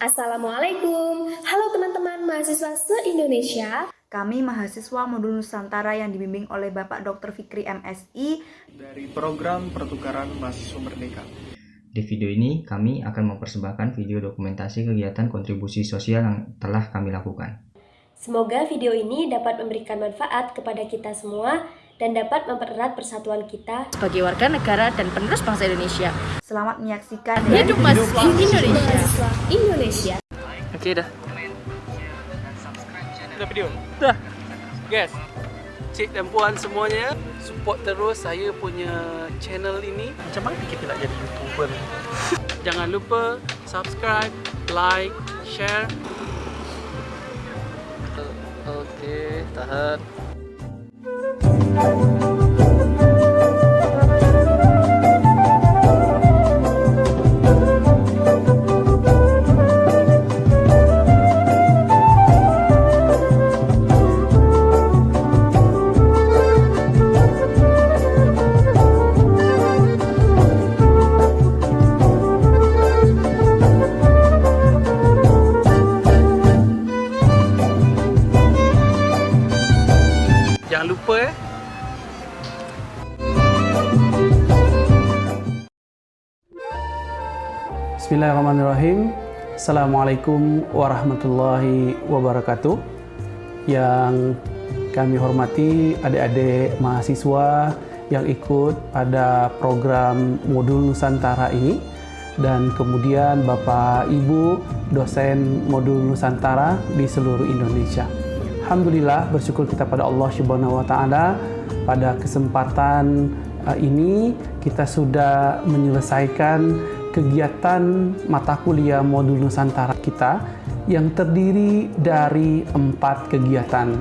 Assalamualaikum, halo teman-teman mahasiswa se-Indonesia. Kami mahasiswa modul Nusantara yang dibimbing oleh Bapak Dr. Fikri MSI dari program pertukaran mahasiswa merdeka. Di video ini, kami akan mempersembahkan video dokumentasi kegiatan kontribusi sosial yang telah kami lakukan. Semoga video ini dapat memberikan manfaat kepada kita semua dan dapat mempererat persatuan kita sebagai warga negara dan penerus bangsa Indonesia. Selamat menyaksikan Hidup mahasiswa Indonesia. Indonesia. Oke dah. Sudah video? Dah. Guys, cik dan puan semuanya, support terus saya punya channel ini. Macam mana kita nak jadi YouTuber? Jangan lupa subscribe, like, share. Okey, tahan. Jangan Bismillahirrahmanirrahim. Assalamualaikum warahmatullahi wabarakatuh. Yang kami hormati adik-adik mahasiswa yang ikut pada program modul Nusantara ini dan kemudian Bapak Ibu dosen modul Nusantara di seluruh Indonesia. Alhamdulillah bersyukur kita pada Allah Subhanahu wa taala. Pada kesempatan uh, ini kita sudah menyelesaikan kegiatan mata kuliah modul Nusantara kita yang terdiri dari empat kegiatan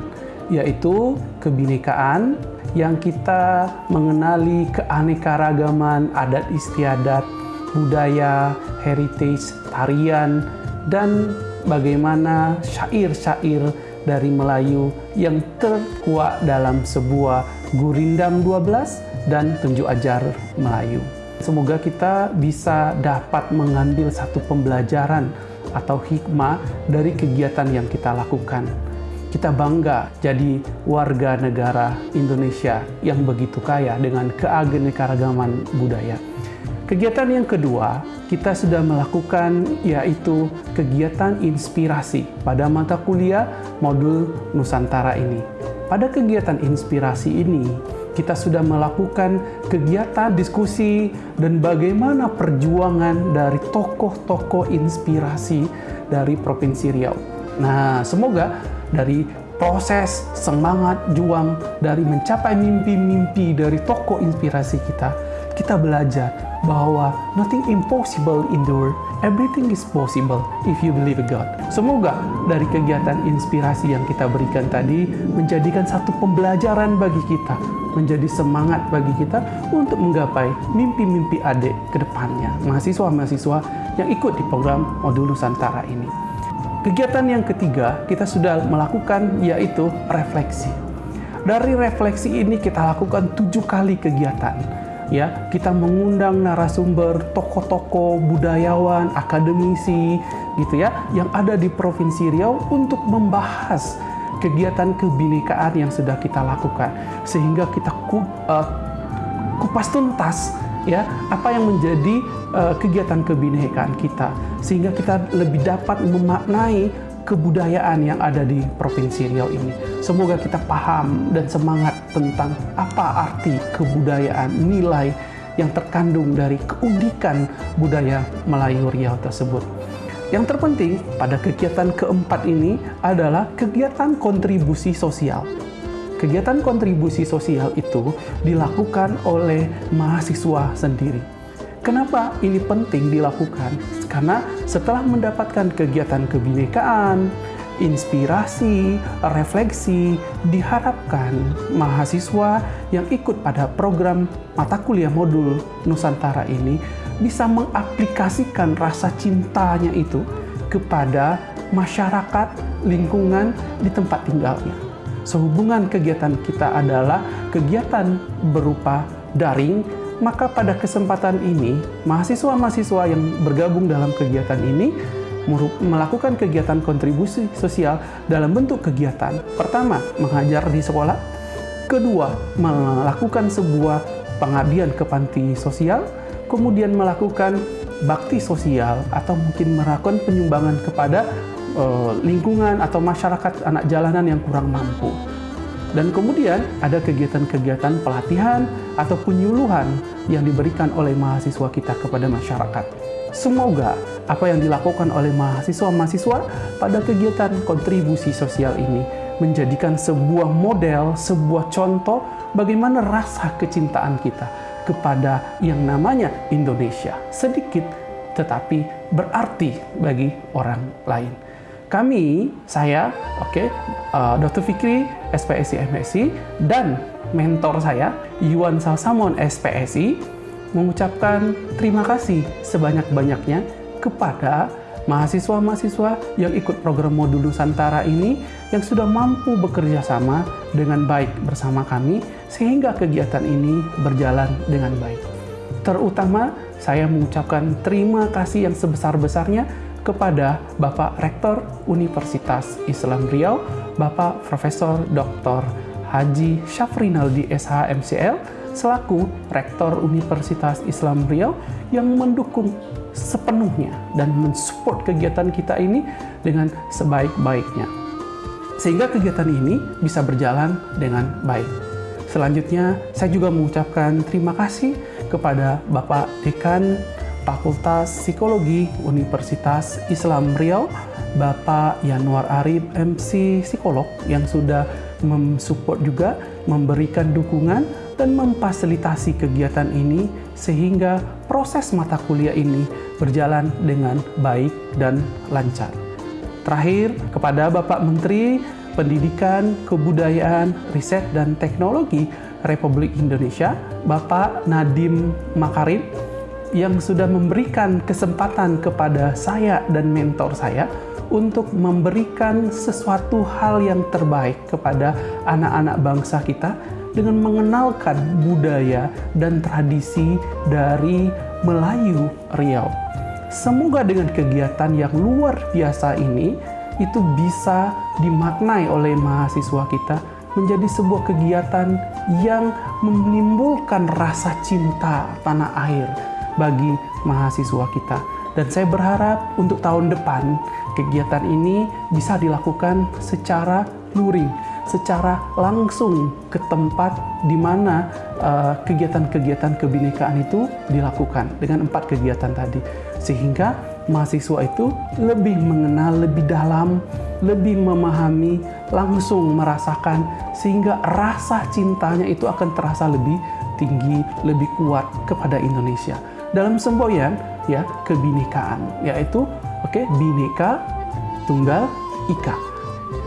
yaitu kebinekaan yang kita mengenali keanekaragaman adat istiadat, budaya, heritage, tarian, dan bagaimana syair-syair dari Melayu yang terkuat dalam sebuah gurindam 12 dan tunjuk ajar Melayu. Semoga kita bisa dapat mengambil satu pembelajaran atau hikmah dari kegiatan yang kita lakukan. Kita bangga jadi warga negara Indonesia yang begitu kaya dengan keanekaragaman budaya. Kegiatan yang kedua, kita sudah melakukan yaitu kegiatan inspirasi pada mata kuliah modul Nusantara ini. Pada kegiatan inspirasi ini, kita sudah melakukan kegiatan diskusi dan bagaimana perjuangan dari tokoh-tokoh inspirasi dari Provinsi Riau. Nah, semoga dari proses semangat juang dari mencapai mimpi-mimpi dari tokoh inspirasi kita, kita belajar bahwa nothing impossible in the world, everything is possible if you believe God. Semoga dari kegiatan inspirasi yang kita berikan tadi menjadikan satu pembelajaran bagi kita, menjadi semangat bagi kita untuk menggapai mimpi-mimpi adik ke depannya, mahasiswa-mahasiswa yang ikut di program Modul Nusantara ini. Kegiatan yang ketiga kita sudah melakukan yaitu refleksi. Dari refleksi ini kita lakukan tujuh kali kegiatan. Ya, kita mengundang narasumber, tokoh-tokoh, budayawan, akademisi, gitu ya, yang ada di Provinsi Riau untuk membahas kegiatan kebinekaan yang sudah kita lakukan, sehingga kita ku, uh, kupas tuntas ya apa yang menjadi uh, kegiatan kebinekaan kita. Sehingga kita lebih dapat memaknai kebudayaan yang ada di Provinsi Riau ini. Semoga kita paham dan semangat tentang apa arti kebudayaan, nilai yang terkandung dari keunikan budaya Melayu Riau tersebut. Yang terpenting pada kegiatan keempat ini adalah kegiatan kontribusi sosial. Kegiatan kontribusi sosial itu dilakukan oleh mahasiswa sendiri. Kenapa ini penting dilakukan? Karena setelah mendapatkan kegiatan kebinekaan, inspirasi, refleksi, diharapkan mahasiswa yang ikut pada program mata kuliah modul Nusantara ini bisa mengaplikasikan rasa cintanya itu kepada masyarakat, lingkungan di tempat tinggalnya. Sehubungan kegiatan kita adalah kegiatan berupa daring, maka pada kesempatan ini, mahasiswa-mahasiswa yang bergabung dalam kegiatan ini melakukan kegiatan kontribusi sosial dalam bentuk kegiatan. Pertama, mengajar di sekolah. Kedua, melakukan sebuah pengabdian ke panti sosial. Kemudian melakukan bakti sosial atau mungkin melakukan penyumbangan kepada uh, lingkungan atau masyarakat anak jalanan yang kurang mampu. Dan kemudian ada kegiatan-kegiatan pelatihan atau penyuluhan yang diberikan oleh mahasiswa kita kepada masyarakat. Semoga apa yang dilakukan oleh mahasiswa-mahasiswa pada kegiatan kontribusi sosial ini menjadikan sebuah model, sebuah contoh bagaimana rasa kecintaan kita kepada yang namanya Indonesia. Sedikit tetapi berarti bagi orang lain. Kami, saya, oke, okay, uh, Dr. Fikri, SPSI MSI, dan mentor saya, Yuan Salsamon SPSI, mengucapkan terima kasih sebanyak-banyaknya kepada mahasiswa-mahasiswa yang ikut program modul Nusantara ini yang sudah mampu bekerja sama dengan baik bersama kami sehingga kegiatan ini berjalan dengan baik. Terutama saya mengucapkan terima kasih yang sebesar-besarnya kepada Bapak Rektor Universitas Islam Riau, Bapak Profesor Dr. Haji Syafrinaldi SH MCL, selaku Rektor Universitas Islam Riau yang mendukung sepenuhnya dan mensupport kegiatan kita ini dengan sebaik-baiknya. Sehingga kegiatan ini bisa berjalan dengan baik. Selanjutnya, saya juga mengucapkan terima kasih kepada Bapak Dekan Fakultas Psikologi Universitas Islam Riau, Bapak Yanuar Arif MC Psikolog yang sudah mensupport juga, memberikan dukungan dan memfasilitasi kegiatan ini sehingga proses mata kuliah ini berjalan dengan baik dan lancar. Terakhir, kepada Bapak Menteri Pendidikan, Kebudayaan, Riset, dan Teknologi Republik Indonesia, Bapak Nadim Makarim, yang sudah memberikan kesempatan kepada saya dan mentor saya untuk memberikan sesuatu hal yang terbaik kepada anak-anak bangsa kita dengan mengenalkan budaya dan tradisi dari Melayu Riau. Semoga dengan kegiatan yang luar biasa ini itu bisa dimaknai oleh mahasiswa kita menjadi sebuah kegiatan yang menimbulkan rasa cinta tanah air bagi mahasiswa kita. Dan saya berharap untuk tahun depan kegiatan ini bisa dilakukan secara luring, secara langsung ke tempat di mana uh, kegiatan-kegiatan kebinekaan itu dilakukan dengan empat kegiatan tadi. Sehingga mahasiswa itu lebih mengenal lebih dalam, lebih memahami, langsung merasakan sehingga rasa cintanya itu akan terasa lebih tinggi, lebih kuat kepada Indonesia. Dalam semboyan ya kebinekaan yaitu oke okay, bineka tunggal ika.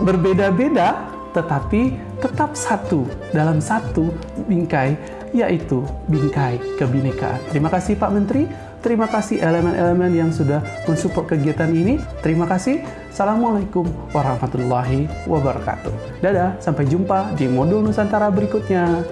Berbeda-beda tetapi tetap satu dalam satu bingkai yaitu bingkai kebinekaan. Terima kasih Pak Menteri, terima kasih elemen-elemen yang sudah mensupport kegiatan ini. Terima kasih. Assalamualaikum warahmatullahi wabarakatuh. Dadah, sampai jumpa di modul Nusantara berikutnya.